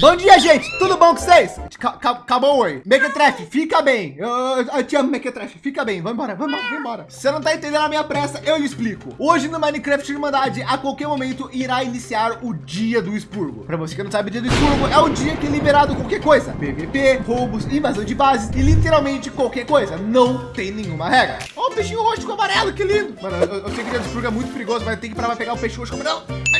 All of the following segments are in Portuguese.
Bom dia, gente! Tudo bom com vocês? Acabou oi. Mequetrefe, fica bem. Eu, eu, eu te amo, Mequetrefe. Fica bem. Vamos embora, vamos embora, vamos embora. Você não tá entendendo a minha pressa, eu lhe explico. Hoje no Minecraft Irmandade, a qualquer momento, irá iniciar o dia do expurgo. Para você que não sabe, o dia do expurgo é o dia que é liberado qualquer coisa. PVP, roubos, invasão de bases e literalmente qualquer coisa. Não tem nenhuma regra. Ó, o peixinho roxo com amarelo, que lindo. Mano, eu, eu sei que o dia do expurgo é muito perigoso, mas tem que parar pra pegar o peixe roxo com amarelo.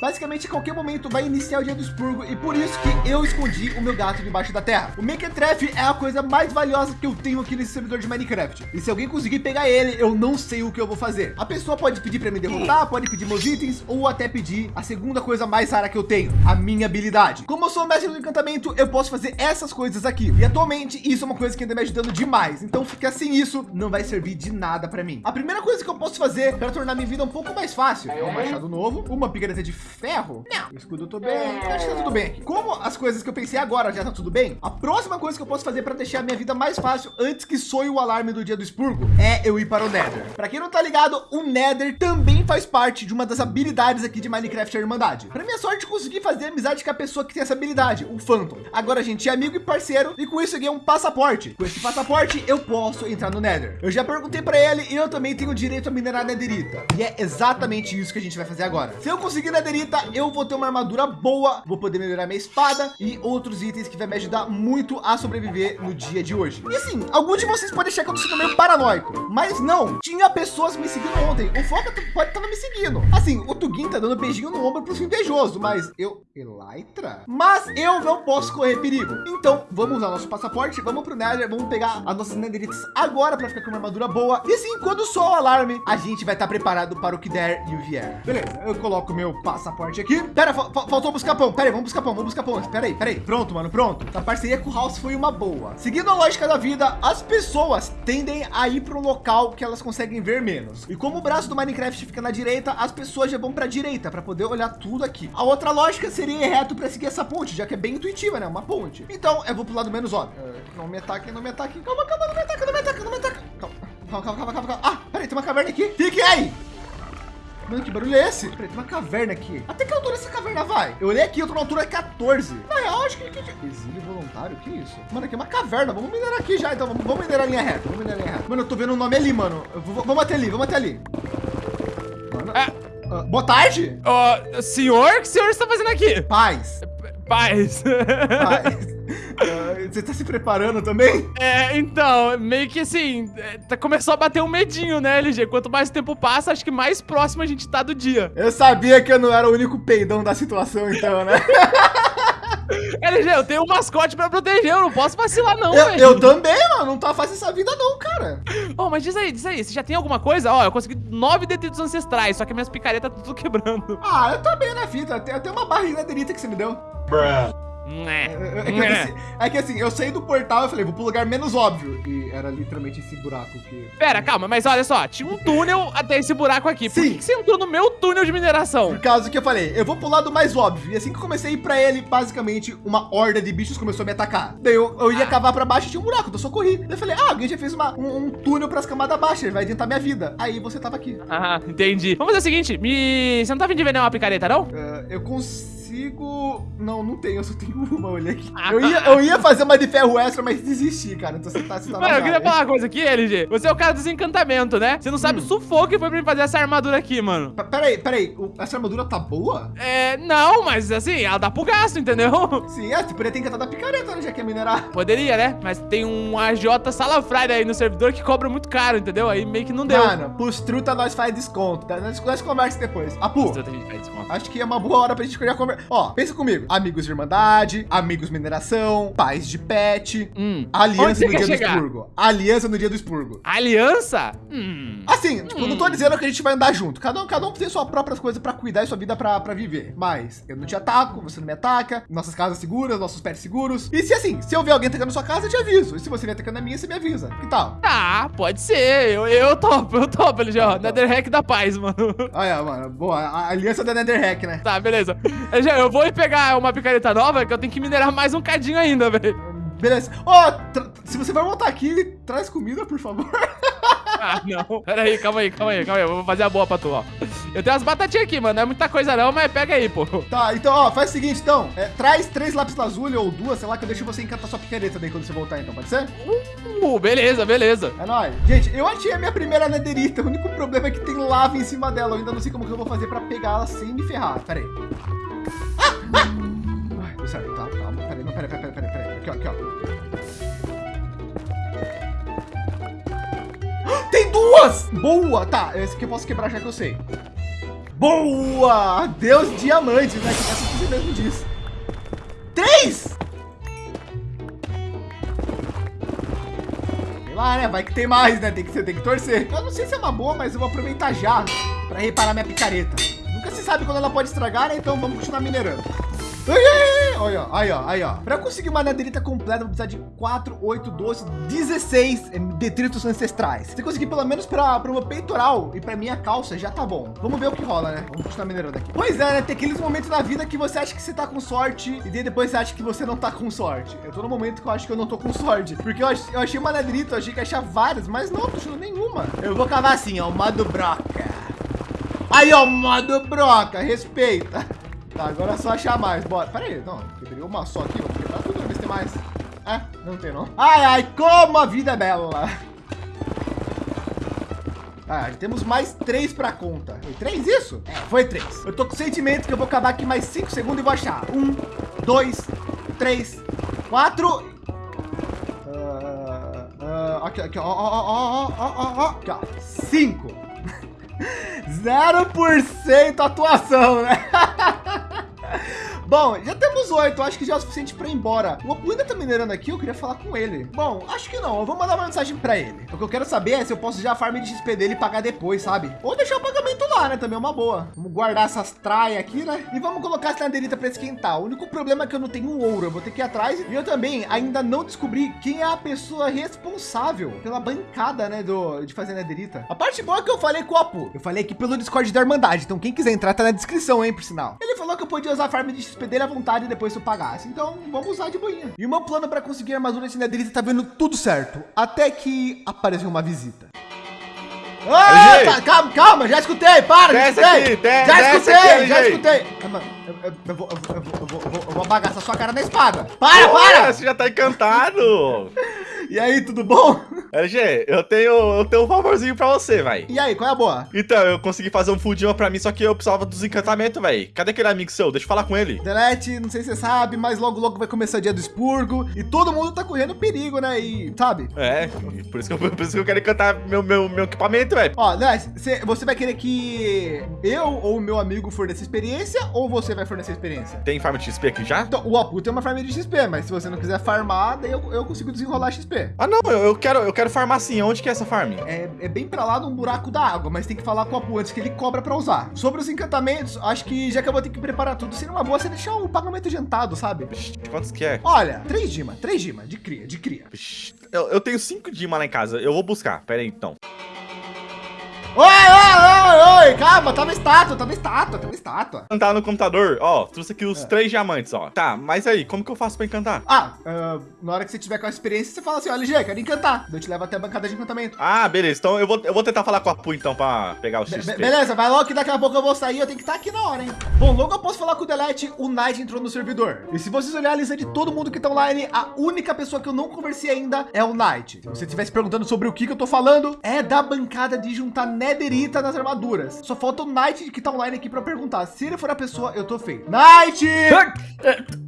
Basicamente, a qualquer momento vai iniciar o dia do expurgo e por isso que eu escondi o meu gato debaixo da terra. O Mequetrefe é a coisa mais valiosa que eu tenho aqui nesse servidor de Minecraft. E se alguém conseguir pegar ele, eu não sei o que eu vou fazer. A pessoa pode pedir para me derrotar, pode pedir meus itens ou até pedir a segunda coisa mais rara que eu tenho, a minha habilidade. Como eu sou o mestre do encantamento, eu posso fazer essas coisas aqui. E atualmente isso é uma coisa que ainda me ajudando demais. Então ficar sem isso não vai servir de nada para mim. A primeira coisa que eu posso fazer para tornar minha vida um pouco mais fácil é um machado novo, uma picareta de ferro. Não, o escudo eu tô bem, acho que tá tudo bem aqui. Como as coisas que eu pensei agora já tá tudo bem, a próxima coisa que eu posso fazer para deixar a minha vida mais fácil antes que soe o alarme do dia do expurgo é eu ir para o Nether. Para quem não tá ligado, o Nether também faz parte de uma das habilidades aqui de Minecraft Irmandade. Para minha sorte, consegui fazer amizade com a pessoa que tem essa habilidade, o Phantom. Agora a gente é amigo e parceiro e com isso eu ganhei um passaporte. Com esse passaporte eu posso entrar no Nether. Eu já perguntei para ele e eu também tenho direito a minerar Netherita. E é exatamente isso que a gente vai fazer agora. Se eu conseguir Netherita, eu vou ter uma armadura boa, vou poder melhorar minha espada e outros itens que vai me ajudar muito a sobreviver no dia de hoje. E assim, alguns de vocês podem achar que eu sendo meio paranoico, mas não. Tinha pessoas me seguindo ontem. O Foca pode estar me seguindo. Assim, o Tugin tá dando beijinho no ombro pro invejoso, mas eu... Elytra? Mas eu não posso correr perigo. Então, vamos usar nosso passaporte, vamos pro Nether, vamos pegar as nossas Netheritas agora para ficar com uma armadura boa. E assim, quando soar o alarme, a gente vai estar tá preparado para o que der e o vier. Beleza, eu coloco meu passaporte aqui. Pera, fa faltou buscar pão. Pera aí, vamos buscar pão, vamos buscar pão. Pera aí, pera aí. Pronto, mano, pronto. A parceria com o House foi uma boa. Seguindo a lógica da vida, as pessoas tendem a ir para um local que elas conseguem ver menos. E como o braço do Minecraft fica na direita, as pessoas já vão para a direita para poder olhar tudo aqui. A outra lógica seria ir reto para seguir essa ponte, já que é bem intuitiva, né? Uma ponte. Então eu vou pro lado menos óbvio. Uh, não me ataque, não me ataque. Calma, calma, não me ataque, não me ataque, não me ataque. Calma, calma, calma, calma, calma. Ah, peraí, tem uma caverna aqui. Fique aí. Mano, que barulho é esse? Peraí, tem uma caverna aqui. Até que altura essa caverna vai? Eu olhei aqui, eu tô na altura 14. Na real, acho que... Exílio voluntário? Que isso? Mano, aqui é uma caverna. Vamos minerar aqui já, então. Vamos, vamos minerar a linha reta. Vamos minerar a linha reta. Mano, eu tô vendo o um nome ali, mano. Vou, vamos até ali, vamos até ali. Mano... É... Uh, boa tarde. Uh, senhor, o que o senhor está fazendo aqui? Paz. Paz. Paz. Você tá se preparando também? É, então, meio que assim, tá, começou a bater um medinho, né, LG? Quanto mais tempo passa, acho que mais próximo a gente tá do dia. Eu sabia que eu não era o único peidão da situação, então, né? LG, eu tenho um mascote pra proteger, eu não posso vacilar não, eu, velho. Eu também, mano, não tá fácil essa vida não, cara. Oh, mas diz aí, diz aí, você já tem alguma coisa? Ó, oh, eu consegui nove detritos ancestrais, só que minhas picaretas tá tudo quebrando. Ah, eu tô bem na fita, tem até uma barriga delita que você me deu. Bruh. É. É, que, assim, é que assim, eu saí do portal e falei, vou pro lugar menos óbvio. E era literalmente esse buraco que. Pera, calma, mas olha só, tinha um túnel até esse buraco aqui. Sim. Por que, que você entrou no meu túnel de mineração? Por causa que eu falei, eu vou pro lado mais óbvio. E assim que eu comecei a ir pra ele, basicamente, uma horda de bichos começou a me atacar. Daí eu, eu ia ah. cavar pra baixo e tinha um buraco, então eu só corri. Daí eu falei, ah, alguém já fez uma, um, um túnel pras camadas baixas, ele vai adiantar minha vida. Aí você tava aqui. Ah, entendi. Vamos fazer o seguinte, me... você não tá vindo de vender uma picareta, não? Uh, eu consigo consigo... Não, não tenho, eu só tenho uma, olha aqui. Eu ia, eu ia fazer uma de ferro extra, mas desisti, cara. Então você tá... Você tá Mano, eu queria falar uma coisa aqui, LG. Você é o cara dos encantamentos, né? Você não sabe hum. o sufoco que foi pra mim fazer essa armadura aqui, mano. P peraí, peraí. Essa armadura tá boa? É, não, mas assim, ela dá pro gasto, entendeu? Sim, é, você poderia ter encantado a picareta, né? Já que é minerar. Poderia, né? Mas tem um AJ Salafride aí no servidor que cobra muito caro, entendeu? Aí meio que não deu. Mano, pros truta nós faz desconto, tá? Nós, nós conversa depois. Apu, acho que é uma boa hora pra gente a conversa. Ó, pensa comigo. Amigos de Irmandade, Amigos Mineração, Paz de Pet, hum. Aliança no dia chegar? do expurgo. Aliança no dia do expurgo. Aliança? Hum. Assim, tipo, hum. não tô hum. dizendo que a gente vai andar junto. Cada um, cada um tem suas próprias coisas para cuidar e sua vida para viver. Mas eu não te ataco, você não me ataca, nossas casas seguras, nossos pets seguros. E se assim, se eu ver alguém atacando sua casa, eu te aviso. E se você vier atacando a minha, você me avisa. Que tal? Tá, pode ser. Eu, eu topo, eu topo, LG, ó. Netherhack da paz, mano. Olha, mano. Boa, a aliança da Netherhack, né? Tá, beleza. LG, eu vou pegar uma picareta nova que eu tenho que minerar mais um cadinho ainda, velho. Beleza. Ó, oh, se você vai voltar aqui, traz comida, por favor. ah, não. Pera aí, calma aí, calma aí, calma aí. Eu vou fazer a boa pra tu, ó. Eu tenho umas batatinhas aqui, mano. Não é muita coisa não, mas pega aí, pô. Tá, então, ó, faz o seguinte, então. É, traz três lápis lazuli ou duas, sei lá, que eu deixo você encantar sua picareta daí quando você voltar, então. Pode ser? Uh, beleza, beleza. É nóis. Gente, eu achei a minha primeira nederita. O único problema é que tem lava em cima dela. Eu ainda não sei como que eu vou fazer pra pegar ela sem me ferrar. Pera aí. Ai, deu certo, tá, calma. Pera aí, não, pera aí, pera aí, pera aí, pera aí. Aqui, ó, aqui, ó. Tem duas! Boa! Tá, esse aqui eu posso quebrar já que eu sei. Boa! Deus diamante, né? Que essa você mesmo disse. Três! Sei lá, né? Vai que tem mais, né? Tem que, tem que torcer. Eu não sei se é uma boa, mas eu vou aproveitar já para reparar minha picareta. Nunca se sabe quando ela pode estragar, né? Então vamos continuar minerando. Olha, aí, ó, aí, ó. Para conseguir uma nederita completa, vou precisar de 4, 8, 12, 16 detritos ancestrais. Se conseguir pelo menos para o meu peitoral e para minha calça, já tá bom. Vamos ver o que rola, né? Vamos continuar minerando aqui. Pois é, né? Tem aqueles momentos na vida que você acha que você tá com sorte e depois você acha que você não tá com sorte. Eu tô no momento que eu acho que eu não tô com sorte. Porque eu, eu achei uma nederita, eu achei que ia achar várias, mas não, tô achando nenhuma. Eu vou cavar assim, ó, modo broca. Aí, ó, modo broca, respeita. Tá, agora é só achar mais. Bora. Pera aí, não. Quebrei uma só aqui. Vou quebrar tudo, ver se tem mais. É, não tem não. Ai, ai, como a vida é bela. Ah, temos mais três para conta. Foi três isso? É, foi três. Eu tô com o sentimento que eu vou acabar aqui mais cinco segundos e vou achar. Um, dois, três, quatro. Uh, uh, aqui, aqui, ó, ó, ó, ó, ó, ó, ó, aqui, ó. Cinco. 0% atuação, né? Bom, já temos oito, acho que já é o suficiente para ir embora. O Apu ainda tá minerando aqui, eu queria falar com ele. Bom, acho que não, eu vou mandar uma mensagem para ele. O que eu quero saber é se eu posso já farm de XP dele e pagar depois, sabe? Ou deixar o pagamento lá, né? Também é uma boa. Vamos guardar essas traias aqui, né? E vamos colocar essa naderita para esquentar. O único problema é que eu não tenho ouro, eu vou ter que ir atrás. E eu também ainda não descobri quem é a pessoa responsável pela bancada, né, do, de fazer naderita. A parte boa é que eu falei com o Apu. Eu falei aqui pelo Discord da Irmandade, então quem quiser entrar tá na descrição, hein, por sinal. Ele falou que eu podia usar farm de XP Dele à vontade depois se eu pagasse. Então vamos usar de boinha. E o meu plano para conseguir a armadura de Netherite tá vendo tudo certo. Até que apareceu uma visita. Ah, tá, calma, calma, já escutei, para, já escutei, aqui, já escutei, já escutei. Eu, vou, eu, vou, eu vou bagaçar sua cara na espada. Para, para! Você já tá encantado. E aí, tudo bom? LG, eu tenho, eu tenho um favorzinho pra você, vai. E aí, qual é a boa? Então, eu consegui fazer um full pra mim, só que eu precisava dos encantamentos, velho. Cadê aquele amigo seu? Deixa eu falar com ele. Delete, não sei se você sabe, mas logo, logo vai começar o dia do expurgo e todo mundo tá correndo perigo, né? E, sabe? É, por isso que eu, por isso que eu quero encantar meu, meu, meu equipamento, velho. Ó, Delete, você vai querer que eu ou o meu amigo forneça experiência ou você vai fornecer experiência? Tem farm de XP aqui já? Então, o Apu tem uma farm de XP, mas se você não quiser farmar, daí eu, eu consigo desenrolar XP. Ah, não, eu, eu quero, eu quero farmar sim. Onde que é essa farm? É, é bem para lá de um buraco da água, mas tem que falar com o Apu antes que ele cobra para usar. Sobre os encantamentos, acho que já que eu vou ter que preparar tudo, seria uma boa você deixar o pagamento adiantado, sabe? quantos que é? Olha, três dima, três dima, de cria, de cria. eu, eu tenho cinco dima lá em casa. Eu vou buscar. Pera aí, então. Oi, oi, oi, oi, calma, tá na estátua, tá na estátua, tá na estátua. Cantar no computador, ó, trouxe aqui os é. três diamantes, ó. Tá, mas aí, como que eu faço pra encantar? Ah, uh, na hora que você tiver com a experiência, você fala assim, ó, LG, quero encantar. Eu te levo até a bancada de encantamento. Ah, beleza, então eu vou, eu vou tentar falar com a Pu, então, pra pegar o XP. Be beleza, vai logo que daqui a pouco eu vou sair, eu tenho que estar aqui na hora, hein. Bom, logo eu posso falar com o Delete, o Knight entrou no servidor. E se vocês olharem a lista de todo mundo que tá online, a única pessoa que eu não conversei ainda é o Knight. Se você estivesse perguntando sobre o que que eu tô falando, é da bancada de juntar Netherita nas armaduras. Só falta o Knight que tá online aqui para perguntar. Se ele for a pessoa, eu tô feio. Knight!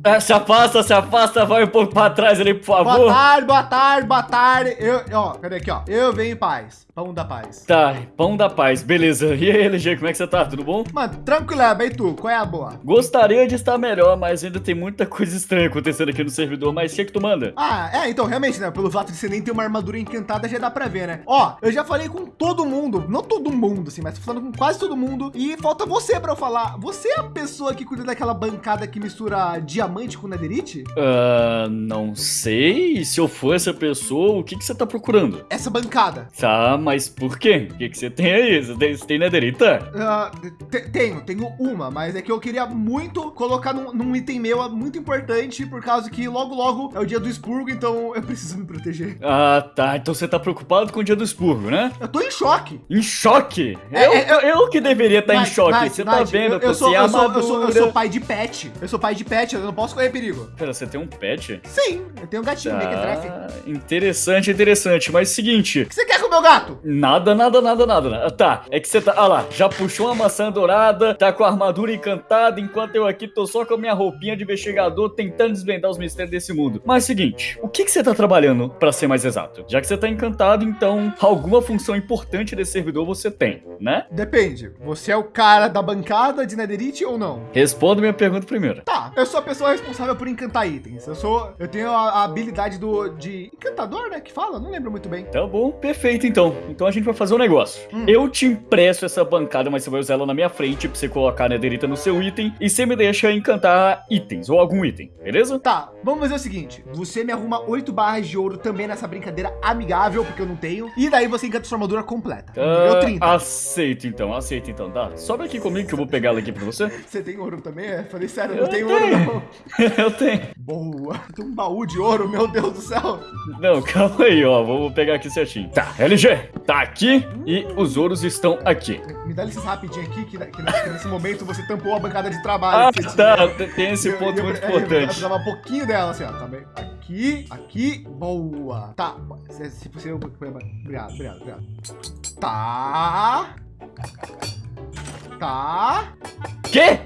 É, se afasta, se afasta, vai um pouco para trás ali, por favor. Boa tarde, boa tarde, boa tarde. Eu, ó, cadê aqui, ó? Eu venho em paz. Pão da paz. Tá, pão da paz, beleza. E aí, LG, como é que você tá? Tudo bom? Mano, tranquilo, e tu? Qual é a boa? Gostaria de estar melhor, mas ainda tem muita coisa estranha acontecendo aqui no servidor. Mas o que é que tu manda? Ah, é, então, realmente, né? Pelo fato de você nem ter uma armadura encantada, já dá pra ver, né? Ó, eu já falei com todo mundo, não todo mundo, assim, mas tô falando com quase todo mundo. E falta você pra eu falar. Você é a pessoa que cuida daquela bancada que mistura diamante com netherite? Uh, não sei. Se eu for essa pessoa, o que que você tá procurando? Essa bancada. Tá, mas mas por quê? O que, que você tem aí? Você tem, você tem nederita? Ah, te- tenho, tenho uma, mas é que eu queria muito colocar num, num item meu muito importante, por causa que logo logo é o dia do expurgo, então eu preciso me proteger. Ah, tá. Então você tá preocupado com o dia do expurgo, né? Eu tô em choque. Em choque? É, eu, é, eu, eu que deveria estar em Knight, choque. Knight, você tá Knight, vendo? Eu, eu, tô sou, eu, sou, eu, sou, eu sou pai de pet. Eu sou pai de pet, eu não posso correr perigo. Pera, você tem um pet? Sim, eu tenho um gatinho. O Ah, interessante, interessante. Mas seguinte, que você quer com o meu gato? Nada, nada, nada, nada. nada. Tá, é que você tá. Ah lá, já puxou uma maçã dourada, tá com a armadura encantada, enquanto eu aqui tô só com a minha roupinha de investigador tentando desvendar os mistérios desse mundo. Mas seguinte, o que que você tá trabalhando, pra ser mais exato? Já que você tá encantado, então alguma função importante desse servidor você tem, né? Depende. Você é o cara da bancada de Netherite ou não? Responda minha pergunta primeiro. Tá, eu sou a pessoa responsável por encantar itens. Eu sou. Eu tenho a, a habilidade do. de encantador, né? Que fala? Não lembro muito bem. Tá bom, perfeito então. Então a gente vai fazer um negócio. Hum. Eu te empresto essa bancada, mas você vai usar ela na minha frente pra você colocar a nederita no seu item e você me deixa encantar itens ou algum item, beleza? Tá, vamos fazer o seguinte: você me arruma oito barras de ouro também nessa brincadeira amigável, porque eu não tenho. E daí você encanta sua armadura completa. Nível Ah, 30. aceito então, aceito então, tá? Sobe aqui comigo que eu vou pegar ela aqui pra você. Você tem ouro também? É? Falei sério, eu Eu não tenho tenho. ouro, não. eu tenho. Boa. Tem um baú de ouro, meu Deus do céu. Não, calma aí, ó. Vou pegar aqui certinho. Tá, LG, tá aqui e os ouros estão aqui. Me dá licença rapidinho aqui, que, que nesse- que nesse momento você tampou a bancada de trabalho. Ah, tá. tinha. Tem esse Eu- ponto eu- muito é, Eu importante. precisava um pouquinho dela, assim, ó. Tá bem? Aqui, aqui, boa. Tá, se, se possível, obrigado, obrigado, obrigado. Tá. Tá. Quê?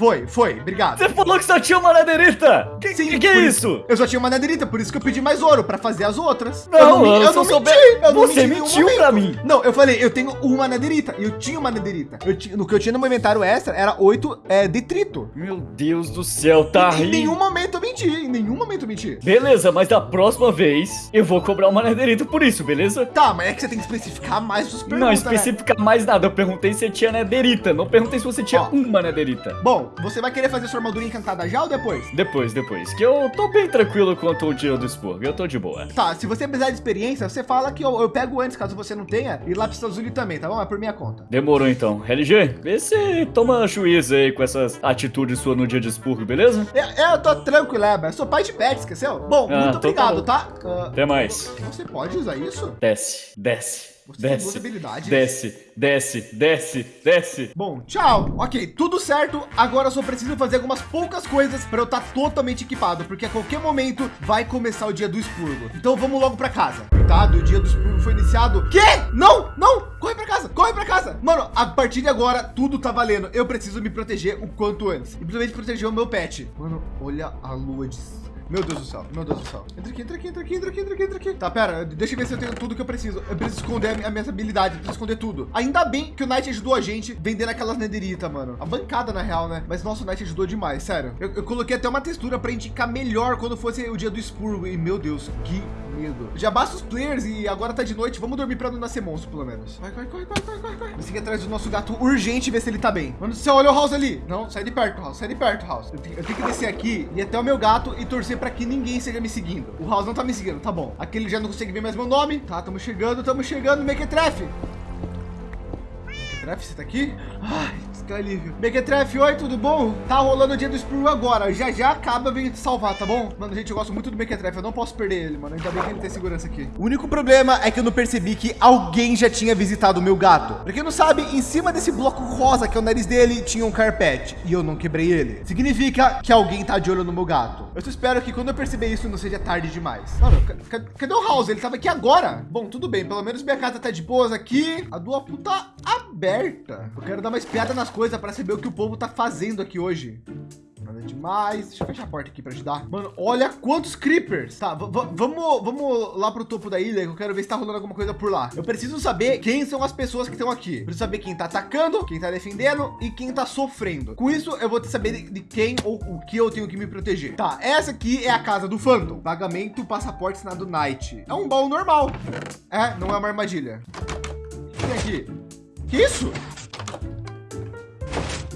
Foi, foi, obrigado. Você falou que só tinha uma nederita? Que, Sim, que, que é isso? Eu só tinha uma nederita, por isso que eu pedi mais ouro, pra fazer as outras. Não, eu não, eu não souber- menti, eu não Você menti em mentiu momento. pra mim. Não, eu falei, eu tenho uma nederita, e eu tinha uma nederita. Eu tinha, no que eu tinha no meu inventário extra, era oito é, detrito. Meu Deus do céu, tá em rindo. nenhum momento eu menti, em nenhum momento eu menti. Beleza, mas da próxima vez eu vou cobrar uma nederita por isso, beleza? Tá, mas é que você tem que especificar mais os perguntas, não né? especifica mais nada. Eu perguntei se tinha nederita. Não perguntei se você tinha Ó. uma nederita. Bom, você vai querer fazer sua armadura encantada já ou depois? Depois, depois. Que eu tô bem tranquilo quanto o dia do expurgo. Eu tô de boa. Tá, se você precisar de experiência, você fala que eu, eu pego antes, caso você não tenha, e lápis azul também, tá bom? É por minha conta. Demorou então. LG, vê se toma juízo aí com essas atitudes suas no dia de expurgo, beleza? Eu, eu tô tranquilo, é, eu sou pai de pet, esqueceu? Bom, Ah, muito então obrigado, tá tá? Ah, Até mais. você pode usar isso? Desce, desce, desce. Desce, desce, desce, desce. Bom, tchau. Ok, tudo certo. Agora eu só preciso fazer algumas poucas coisas para eu estar totalmente equipado, porque a qualquer momento vai começar o dia do expurgo. Então vamos logo para casa. Tá, o dia do expurgo foi iniciado. Quê? Não, não! Corre para casa, corre para casa. Mano, a partir de agora tudo tá valendo. Eu preciso me proteger o quanto antes. E principalmente proteger o meu pet. Mano, olha a lua de meu Deus do céu, meu Deus do céu. Entra aqui, entra aqui, entra aqui, entra aqui, entra aqui, entra aqui. Tá, pera, deixa eu ver se eu tenho tudo que eu preciso. Eu preciso esconder a minha, habilidade, preciso esconder tudo. Ainda bem que o Knight ajudou a gente vendendo aquelas nederitas, mano. A bancada, na real, né? Mas, nossa, o Knight ajudou demais, sério. Eu, eu coloquei até uma textura pra indicar melhor quando fosse o dia do expurgo. E, meu Deus, que medo. Já basta os players e agora tá de noite. Vamos dormir pra não nascer monstro, pelo menos. Vai, vai, corre, corre, corre, corre, corre. Vou seguir atrás do nosso gato urgente ver se ele tá bem. Mano, você olha o House ali. Não, sai de perto, House. Sai de perto, House. Eu tenho, eu tenho que descer aqui e até o meu gato e torcer pra que ninguém seja me seguindo. O House não tá me seguindo, tá bom. Aqui ele já não consegue ver mais meu nome. Tá, tamo chegando, tamo chegando. Mequetrefe. Mequetrefe, você tá aqui? Ai, que alívio. Mequetrefe, oi, tudo bom? Tá rolando o dia do Spru agora. Já já acaba, venho te salvar, tá bom? Mano, gente, eu gosto muito do Mequetrefe. Eu não posso perder ele, mano. Ainda bem que ele tem segurança aqui. O único problema é que eu não percebi que alguém já tinha visitado o meu gato. Pra quem não sabe, em cima desse bloco rosa, que é o nariz dele, tinha um carpete. E eu não quebrei ele. Significa que alguém tá de olho no meu gato. Eu só espero que quando eu perceber isso, não seja tarde demais. Mano, ca- ca- cadê o House? Ele tava aqui agora. Bom, tudo bem. Pelo menos minha casa tá de boas aqui. A do Apu tá aberta. Eu quero dar uma espiada nas coisas para saber o que o povo tá fazendo aqui hoje. Nada demais. Deixa eu fechar a porta aqui para ajudar. Mano, olha quantos creepers. Tá, vamos, vamos lá pro topo da ilha que eu quero ver se tá rolando alguma coisa por lá. Eu preciso saber quem são as pessoas que estão aqui. Preciso saber quem tá atacando, quem tá defendendo e quem tá sofrendo. Com isso, eu vou saber de, de quem ou o que eu tenho que me proteger. Tá, essa aqui é a casa do Phantom. Pagamento, passaporte assinado Night. É um baú normal. É, não é uma armadilha. O que tem aqui? Que isso?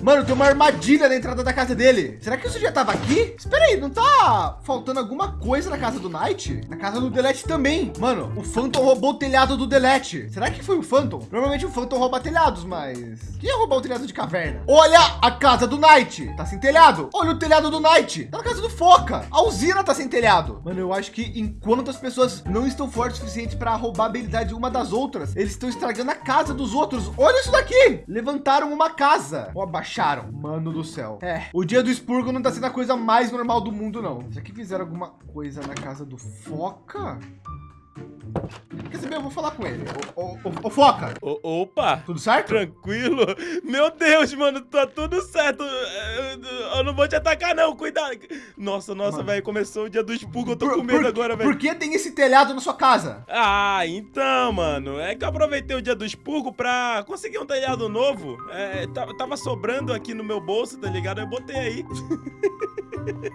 Mano, tem uma armadilha na entrada da casa dele. Será que isso já tava aqui? Espera aí, não tá faltando alguma coisa na casa do Knight? Na casa do Delete também. Mano, o Phantom roubou o telhado do Delete. Será que foi o Phantom? Provavelmente o Phantom rouba telhados, mas... Quem ia roubar o telhado de caverna? Olha a casa do Knight. Tá sem telhado. Olha o telhado do Knight. Tá na casa do Foca. A usina tá sem telhado. Mano, eu acho que enquanto as pessoas não estão fortes o suficiente para roubar a habilidade uma das outras, eles estão estragando a casa dos outros. Olha isso daqui. Levantaram uma casa. Ou abaixaram. Mano do céu. É, o dia do expurgo não tá sendo a coisa mais normal do mundo, não. Será que fizeram alguma coisa na casa do Foca? Quer saber? Eu vou falar com ele. Ô, ô, ô, ô, Foca, O- opa! tudo certo? Tranquilo? Meu Deus, mano, tá tudo certo. Eu eu não vou te atacar, não, cuidado. Nossa, nossa, velho, começou o dia do expurgo, eu tô Por- com medo por- agora, velho. Por que tem esse telhado na sua casa? Ah, então, mano, é que eu aproveitei o dia do expurgo pra conseguir um telhado novo. É, ta- tava sobrando aqui no meu bolso, tá ligado? Eu botei aí.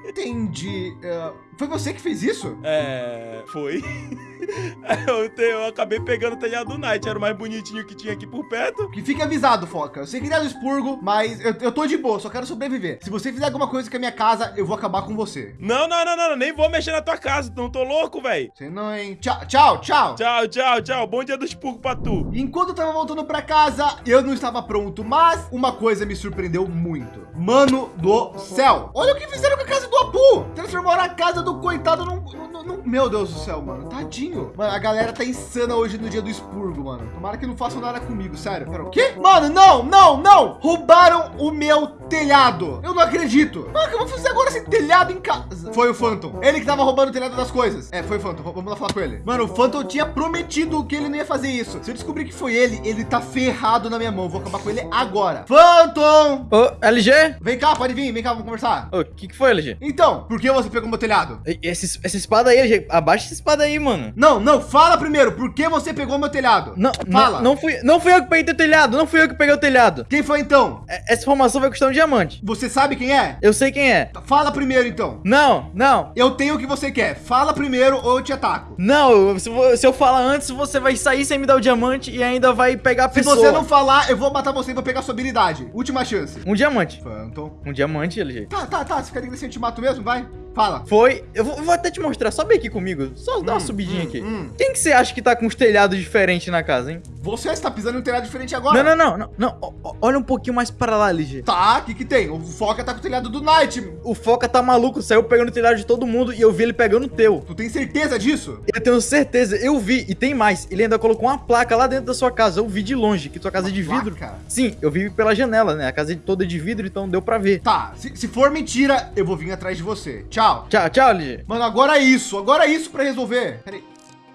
Entendi. É, foi você que fez isso? É. Foi. eu, te- eu acabei pegando o telhado do Night, era o mais bonitinho que tinha aqui por perto. Que fique avisado, Foca. Eu sei que ele é do expurgo, mas eu, eu tô de boa, só quero sobreviver. Se você fizer alguma coisa com a minha casa, eu vou acabar com você. Não, não, não, não, nem vou mexer na tua casa, não tô louco, velho. Você não, hein? Tchau, tchau, tchau. Tchau, tchau, tchau. Bom dia do expurgo pra tu. Enquanto eu tava voltando pra casa, eu não estava pronto, mas uma coisa me surpreendeu muito. Mano do céu. Olha o que fizeram com a casa do Apu. Transformaram a casa do coitado num, num- num- Meu Deus do céu, mano. Tadinho. Mano, a galera tá insana hoje no dia do expurgo, mano. Tomara que não façam nada comigo, sério. Pera, o quê? Mano, não, não, não. Roubaram o meu telhado. Eu não acredito. Mano, o que eu vou fazer agora sem telhado em casa? Foi o Phantom. Ele que tava roubando o telhado das coisas. É, foi o Phantom. Vamos lá falar com ele. Mano, o Phantom tinha prometido que ele não ia fazer isso. Se eu descobrir que foi ele, ele tá ferrado na minha mão. Vou acabar com ele agora. Phantom! Ô, LG? Vem cá, pode vir, vem cá, vamos conversar. Ô, o que que foi, LG? Então, por que você pegou meu telhado? E- Esse, essa espada aí, LG, abaixa essa espada aí, mano. Não, não, fala primeiro, por que você pegou meu telhado? Não, Fala. não, não fui, não fui eu que peguei teu telhado, não fui eu que peguei o telhado. Quem foi então? É- Essa informação vai custar um diamante. Você sabe quem é? Eu sei quem é. Fala primeiro então. Não, não, Eu tenho o que você quer. Fala primeiro ou eu te ataco. não. Se, se eu falar antes, você vai sair sem me dar o diamante e ainda vai pegar a Se pessoa. você não falar, eu vou matar você e vou pegar sua habilidade. Última chance. Um diamante. Phantom. Um diamante, LG. Tá, tá, tá. Se ficar assim, eu te mato mesmo, vai. Fala. Foi. Eu vou, eu vou até te mostrar. Sobe aqui comigo. Só dá uma Hum, subidinha hum, aqui. hum. Quem que você acha que tá com os telhados diferentes na casa, hein? Você está pisando em um telhado diferente agora. Não, não, não, não, não. Olha um pouquinho mais para lá, LG. Tá, o que que tem? O Foca tá com o telhado do Night. O Foca tá maluco, saiu pegando o telhado de todo mundo e eu vi ele pegando o teu. Tu tem certeza disso? Eu tenho certeza, eu vi, e tem mais. Ele ainda colocou uma placa lá dentro da sua casa. Eu vi de longe, que tua casa é de vidro. Placa? Sim, eu vi pela janela, né? A casa é toda de vidro, então deu pra ver. Tá, se, se for mentira, eu vou vir atrás de você. Tchau. Tchau, tchau, LG. Mano, agora é isso. Agora é isso pra resolver. Peraí.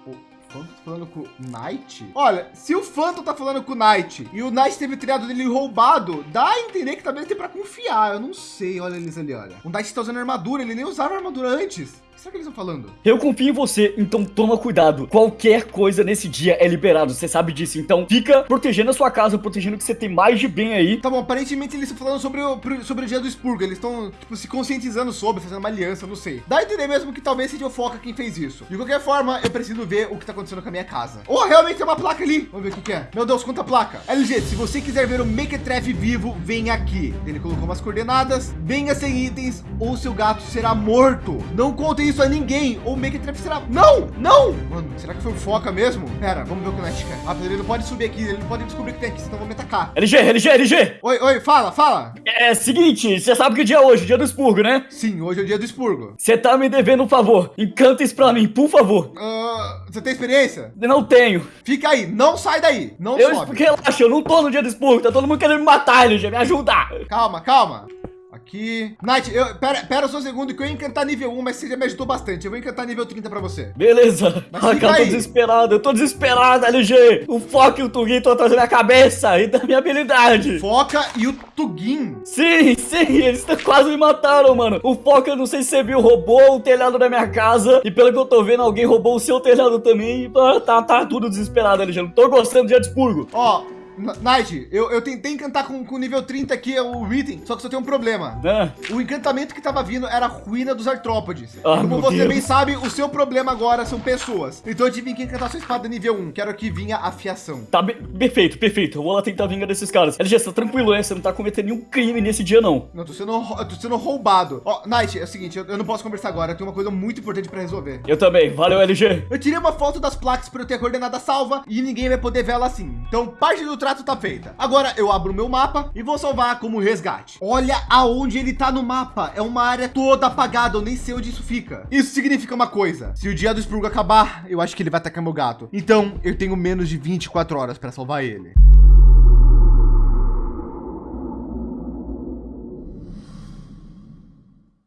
O Phantom tá falando com o Knight? Olha, se o Phantom tá falando com o Knight e o Knight teve o telhado dele roubado, dá a entender que talvez tem pra confiar. Eu não sei. Olha eles ali, olha. O Knight tá usando armadura. Ele nem usava armadura antes. O que será que eles estão falando? Eu confio em você, então toma cuidado. Qualquer coisa nesse dia é liberado, você sabe disso. Então fica protegendo a sua casa, protegendo o que você tem mais de bem aí. Tá bom, aparentemente eles estão falando sobre o, sobre o dia do expurgo. Eles estão, tipo, se conscientizando sobre, fazendo uma aliança, não sei. Dá a entender mesmo que talvez seja o Foca quem fez isso. De qualquer forma, eu preciso ver o que tá acontecendo com a minha casa. Oh, realmente tem uma placa ali. Vamos ver o que, que é. Meu Deus, quanta placa. LG, se você quiser ver o Mequetrefe vivo, vem aqui. Ele colocou umas coordenadas. Venha sem itens ou seu gato será morto. Não contem isso a ninguém ou o Mequetrefe será... Não, não. Mano, será que foi o Foca mesmo? Pera, vamos ver o que o Nath quer. Rápido, ele não pode subir aqui. Ele não pode descobrir que tem aqui, senão eu vou me atacar. LG, LG, LG! Oi, oi, fala, fala. É seguinte, você sabe que dia é hoje, dia do expurgo, né? Sim, hoje é o dia do expurgo. Você tá me devendo um favor. Encanta isso pra mim, por favor. Ah, você tem experiência? Não tenho. Fica aí, não sai daí, não Eu, sobe. relaxa, eu não tô no dia do expurgo, tá todo mundo querendo me matar, LG, me ajuda. Calma, calma. Aqui. Night, eu, pera, pera só um segundo que eu ia encantar nível 1, mas você já me ajudou bastante. Eu vou encantar nível 30 pra você. Beleza. Mas fica cara, eu tô desesperado, eu tô desesperado, LG. O foco e o Tugin estão atrás da minha cabeça e da minha habilidade. Foca e o Tugin. Sim, sim, eles quase me mataram, mano. O Foca, eu não sei se você viu, roubou o telhado da minha casa. E pelo que eu tô vendo, alguém roubou o seu telhado também. Ah, Tá, tá tudo desesperado, LG. Não tô gostando de expurgo. Ó, Night, eu, eu tentei encantar com, com nível 30 aqui o item, só que só tem um problema. Ah, O encantamento que tava vindo era a ruína dos artrópodes. Ah, Como você Deus. bem sabe, o seu problema agora são pessoas. Então eu tive que encantar sua espada nível 1. Quero que vinha a fiação. tá perfeito, perfeito. Eu vou lá tentar vingar desses caras. LG, você tá tranquilo, né? Você não tá cometendo nenhum crime nesse dia, não. Não, tô sendo, eu tô sendo roubado. Ó, Night, é o seguinte, eu, eu não posso conversar agora. Eu tenho uma coisa muito importante pra resolver. Eu também. Valeu, LG. Eu tirei uma foto das placas para eu ter a coordenada salva e ninguém vai poder ver ela assim. Então, parte do trato tá feita. Agora eu abro o meu mapa e vou salvar como resgate. Olha aonde ele tá no mapa. É uma área toda apagada. Eu nem sei onde isso fica. Isso significa uma coisa. Se o dia do Spurgo acabar, eu acho que ele vai atacar meu gato. Então, eu tenho menos de 24 horas para salvar ele.